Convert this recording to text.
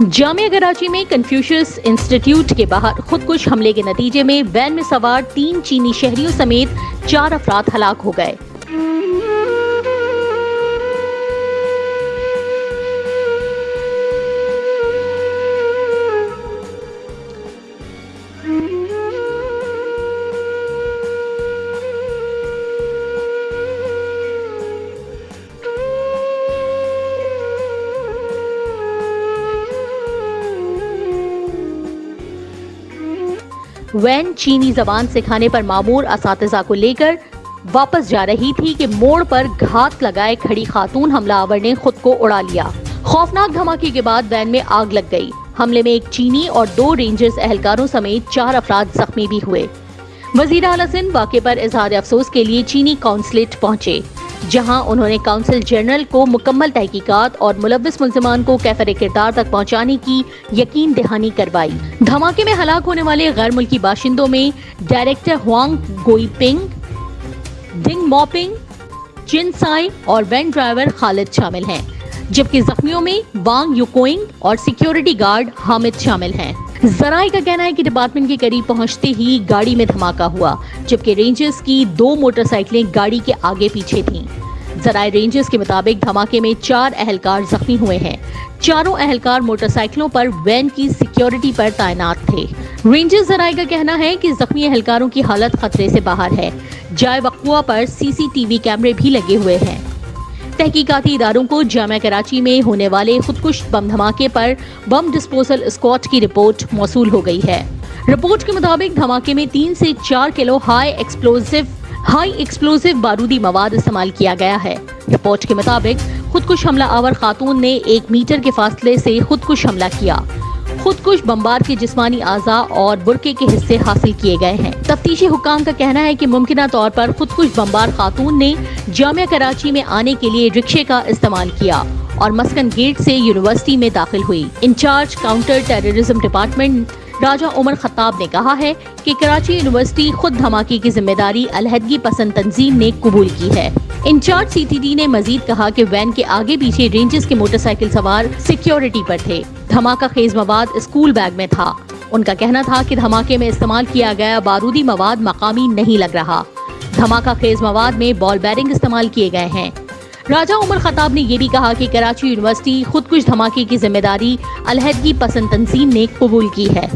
جامعہ کراچی میں Confucius institute کے باہر خودکش حملے کے نتیجے میں وین میں سوار تین چینی شہریوں سمیت چار افراد ہلاک ہو گئے۔ وین چینی زبان سکھانے پر معمور اساتذہ کو لے کر واپس جا رہی تھی کہ موڑ پر گھات لگائے کھڑی خاتون حملہ آور نے خود کو اڑا لیا۔ خوفناک دھماکے کے بعد وین میں آگ لگ گئی۔ حملے میں ایک چینی اور دو رینجرز اہلکاروں سمیت چار افراد زخمی بھی ہوئے۔ وزیر اعلی سندھ واقع پر اظہار افسوس کے لیے چینی کونسلیٹ پہنچے۔ جہاں انہوں نے کاؤنسل جنرل کو مکمل تحقیقات اور ملوث ملزمان کو کیفر کردار تک پہنچانے کی یقین دہانی کروائی۔ دھماکے میں ہلاک ہونے والے غیر ملکی باشندوں میں ڈائریکٹر ہوانگ گوئی پنگ ڈنگ موپنگ چن سائی اور وین ڈرائیور خالد شامل ہیں، جبکہ زخمیوں میں وانگ یوکوئنگ اور سیکیورٹی گارڈ حامد شامل ہیں۔ ذرائع کا کہنا ہے کہ ڈپارٹمنٹ کے قریب پہنچتے ہی گاڑی میں دھماکہ ہوا، جبکہ رینجرز کی دو موٹر سائیکلیں گاڑی کے آگے پیچھے تھیں۔ ذرائع رینجرز کے مطابق دھماکے میں چار اہلکار زخمی ہوئے ہیں۔ چاروں اہلکار موٹر سائیکلوں پر وین کی سیکیورٹی پر تعینات تھے۔ رینجرز ذرائع کا کہنا ہے کہ زخمی اہلکاروں کی حالت خطرے سے باہر ہے۔ جائے وقوع پر سی سی ٹی وی کیمرے بھی لگے ہوئے ہیں۔ تحقیقاتی اداروں کو جامعہ کراچی میں ہونے والے خودکش بم دھماکے پر بم ڈسپوزل اسکواٹ کی رپورٹ موصول ہو گئی ہے۔ رپورٹ کے مطابق دھماکے میں تین سے چار kilo high explosive high explosive بارودی مواد استعمال کیا گیا ہے۔ رپورٹ کے مطابق خودکش حملہ آور خاتون نے ایک میٹر کے فاصلے سے خودکش حملہ کیا۔ خودکش بمبار کے جسمانی اعضاء اور برقے کے حصے حاصل کیے گئے ہیں۔ تفتیشی حکام کا کہنا ہے کہ ممکنہ طور پر خودکش بمبار خاتون نے جامعہ کراچی میں آنے کے لیے رکشے کا استعمال کیا اور مسکن گیٹ سے یونیورسٹی میں داخل ہوئی۔ Incharge counter terrorism department Raja Umar Khattab نے کہا ہے کہ کراچی یونیورسٹی خود دھماکے کی ذمہ داری علیحدگی پسند تنظیم نے قبول کی ہے۔ انچارج سی ٹی ڈی نے مزید کہا کہ وین کے آگے پیچھے رینجز کے موٹر سائیکل سوار سیکیورٹی پر تھے۔ دھماکہ خیز مواد اسکول بیگ میں تھا۔ ان کا کہنا تھا کہ دھماکے میں استعمال کیا گیا بارودی مواد مقامی نہیں لگ رہا۔ دھماکہ خیز مواد میں بال بیرنگ استعمال کیے گئے ہیں۔ راجہ عمر خطاب نے یہ بھی کہا کہ کراچی یونیورسٹی خود کچھ دھماکے کی ذمہ داری علیحدگی پسند تنظیم نے قبول کی ہے۔